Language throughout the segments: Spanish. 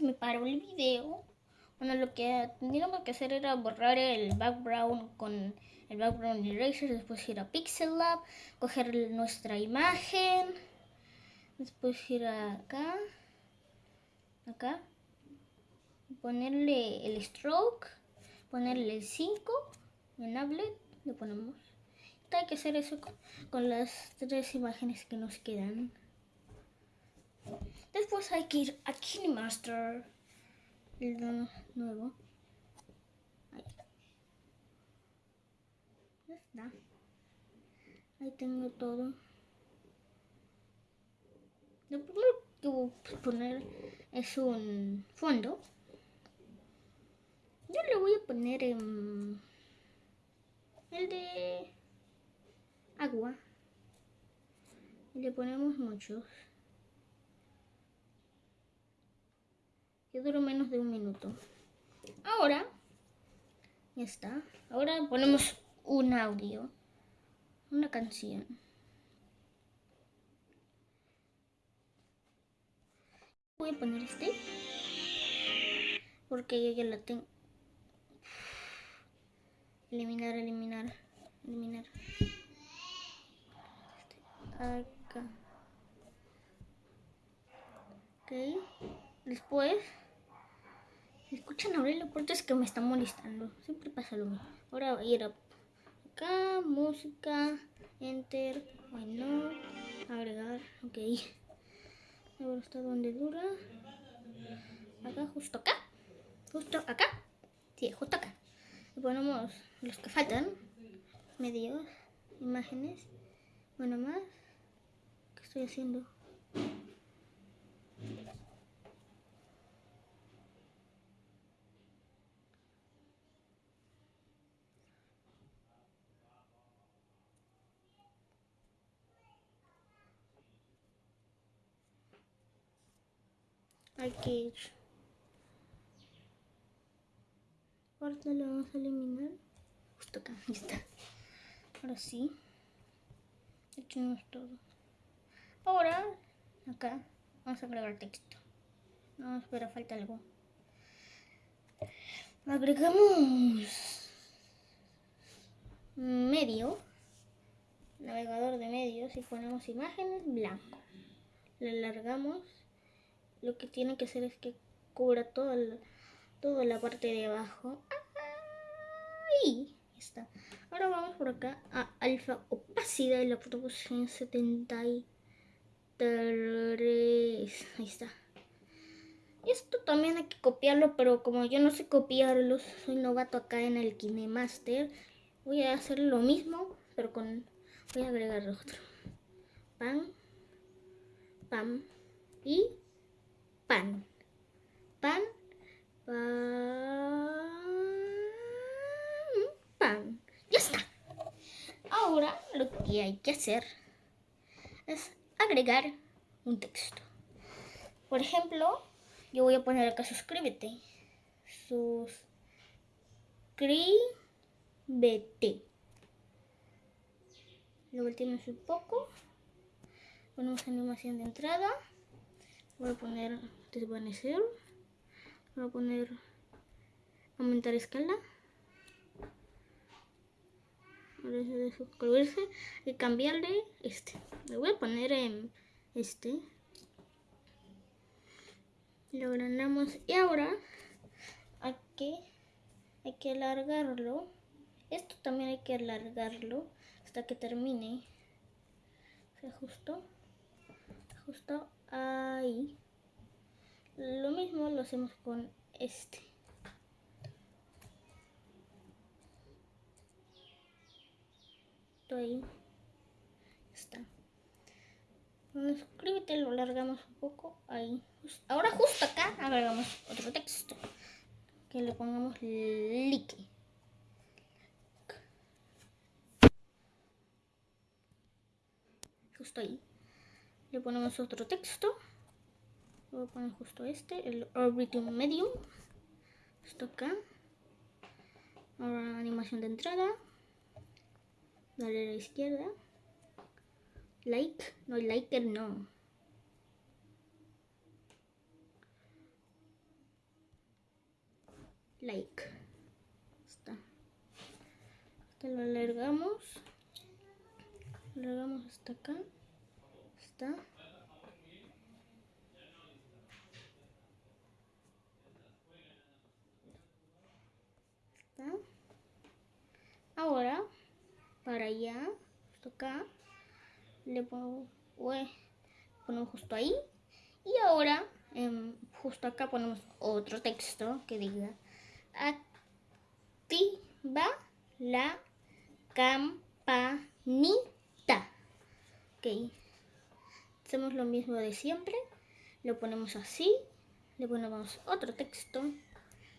me paró el video. Bueno, lo que teníamos que hacer era borrar el background con el background eraser, después ir a Pixel Lab, coger nuestra imagen, después ir acá, acá, ponerle el stroke, ponerle el 5, en Ablet, lo ponemos. Hay que hacer eso con las tres imágenes que nos quedan. Después hay que ir a KineMaster, el nuevo. Ahí. Ya está. Ahí tengo todo. Lo primero que voy a poner es un fondo. Yo le voy a poner en el de agua. Y le ponemos muchos. Que duró menos de un minuto. Ahora, ya está. Ahora ponemos un audio, una canción. Voy a poner este porque yo ya la tengo. Eliminar, eliminar, eliminar. Acá. Ok. Después escuchan abrir la puerta es que me está molestando. Siempre pasa lo mismo. Ahora voy a ir acá, música, enter, bueno, agregar, ok. Ahora está donde dura. Acá, justo acá. Justo acá. Sí, justo acá. Y ponemos los que faltan. Medios, imágenes. Bueno, más. ¿Qué estoy haciendo? Aquí. Ahorita lo vamos a eliminar. Justo acá, ahí está. Ahora sí. Echamos todo. Ahora, acá, vamos a agregar texto. No, espera, falta algo. Agregamos medio, navegador de medios y ponemos imágenes blanco. Le alargamos lo que tiene que hacer es que cubra toda la, la parte de abajo. Ahí está. Ahora vamos por acá a alfa opacidad y la proporción 73. Ahí está. Esto también hay que copiarlo, pero como yo no sé copiarlo, soy novato acá en el KineMaster, voy a hacer lo mismo, pero con... voy a agregar otro. Pam, pam y pan. Pan, pan, pan. Ya está. Ahora lo que hay que hacer es agregar un texto. Por ejemplo, yo voy a poner acá suscríbete. Suscríbete. Lo volteamos un poco. Ponemos animación de entrada. Voy a poner desvanecer. Voy a poner aumentar escala. Y cambiarle este. Le voy a poner en este. Lo agrandamos y ahora aquí hay que alargarlo. Esto también hay que alargarlo hasta que termine. Se ajustó. Se ajustó ahí. Lo mismo lo hacemos con este. Ahí está. suscríbete, lo alargamos un poco ahí. Ahora justo acá agregamos otro texto. Que le pongamos like. Justo ahí. Le ponemos otro texto. Voy a poner justo este, el Orbitum Medium. Esto acá. Ahora animación de entrada. Dale a la izquierda. Like. No, liker no. like. Está. Este lo alargamos. Alargamos hasta acá. Está. Allá, justo acá, le pongo, ponemos justo ahí. Y ahora, em, justo acá ponemos otro texto que diga activa la campanita. Ok. Hacemos lo mismo de siempre. Lo ponemos así. Le ponemos otro texto.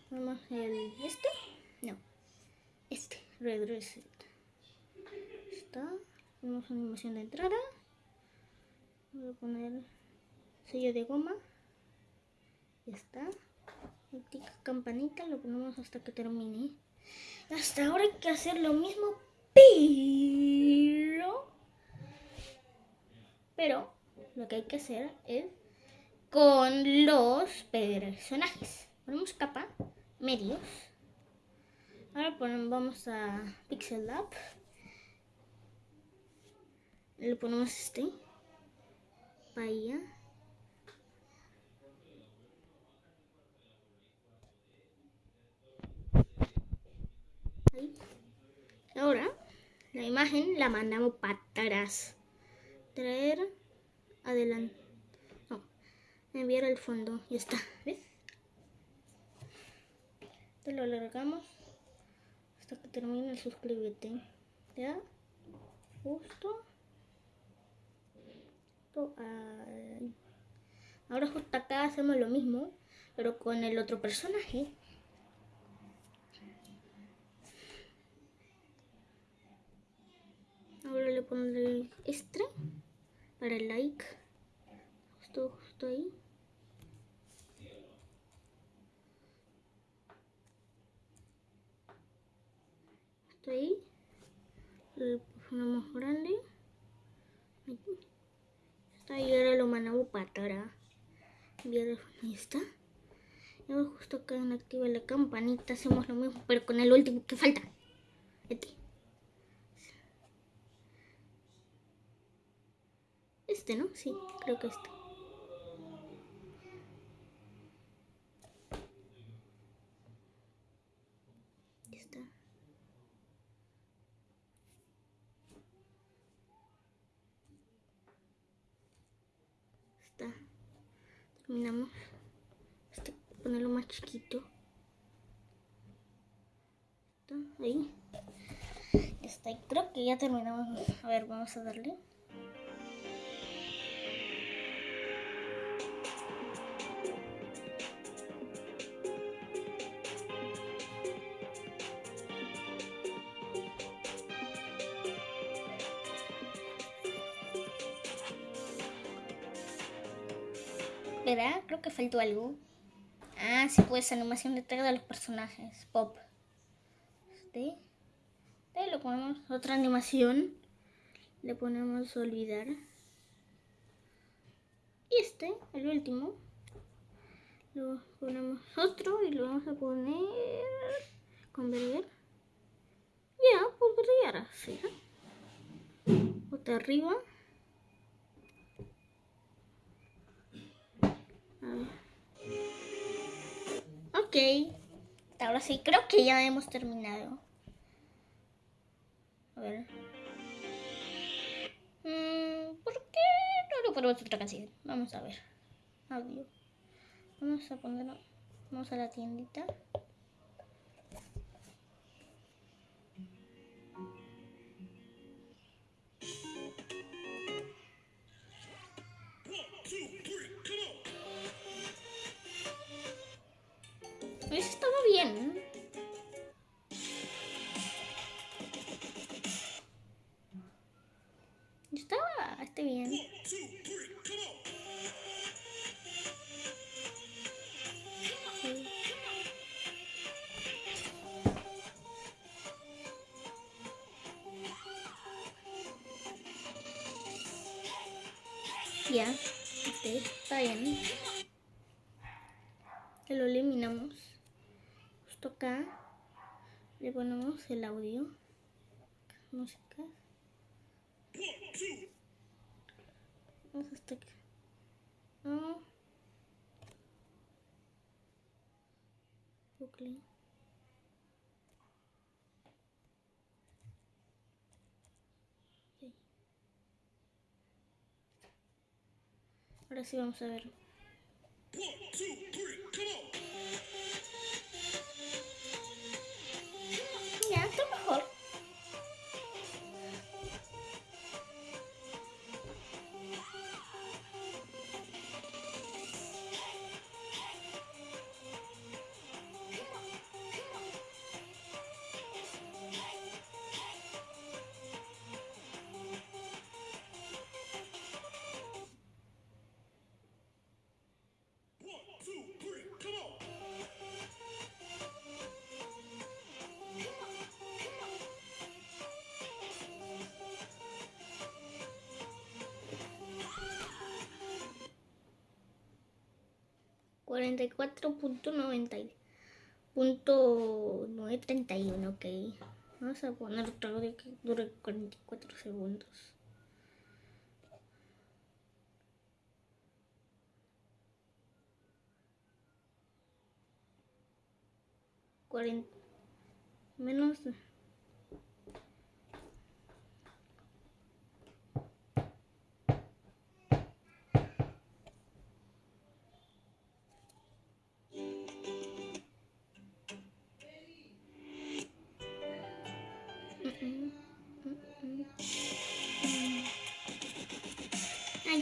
Ponemos el este. No. Este. Red Reset. Está. Animación de entrada. Voy a poner sello de goma. Ya está campanita lo ponemos hasta que termine. Hasta ahora hay que hacer lo mismo, pero... Pero lo que hay que hacer es con los personajes. Ponemos capa, medios. Ahora ponemos, vamos a Pixel Lab. Le ponemos este. Bahía. Ahora, la imagen la mandamos para atrás. Traer, adelante. No, enviar al fondo. Ya está, ¿ves? Te lo alargamos hasta que termine el suscríbete. ¿Ya? Justo. Ahora justo acá hacemos lo mismo, pero con el otro personaje. Ahora le pondré este para el like. Justo, justo ahí. Justo ahí. Le ponemos grande. Ahora lo mandamos para atrás. Ahí está. Y ahora justo acá en activa la campanita hacemos lo mismo, pero con el último que falta. Este. Este, ¿no? Sí, creo que este. está. Terminamos. Este, ponerlo más chiquito. Ahí. Está. Creo que ya terminamos. A ver, vamos a darle. ¿Verdad? Creo que faltó algo. Ah, sí, pues animación de de los personajes. Pop. Este. Ahí lo ponemos otra animación. Le ponemos olvidar. Y este, el último. Lo ponemos otro y lo vamos a poner convertir. Ya, podría ser. Otra arriba. Ok. Ahora sí, creo que ya hemos terminado. A ver. Mm, ¿Por qué no lo ponemos otra canción? Vamos a ver. Audio. Vamos a ponerlo. Vamos a la tiendita. Eso estaba bien. Estaba, está bien. Ya, ok, está bien. Que lo eliminamos esto acá. Ponemos el audio. Música. Vamos hasta aquí. No. Bucle. Ok. Ahora sí vamos a ver. Cuarenta y cuatro punto noventa y punto treinta y uno okay. Vamos a poner otro vez que dure cuarenta y cuatro segundos. Cuarenta menos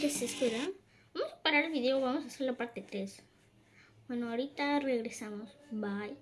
Ay, ya se espera. Vamos a parar el video, vamos a hacer la parte 3. Bueno, ahorita regresamos. Bye.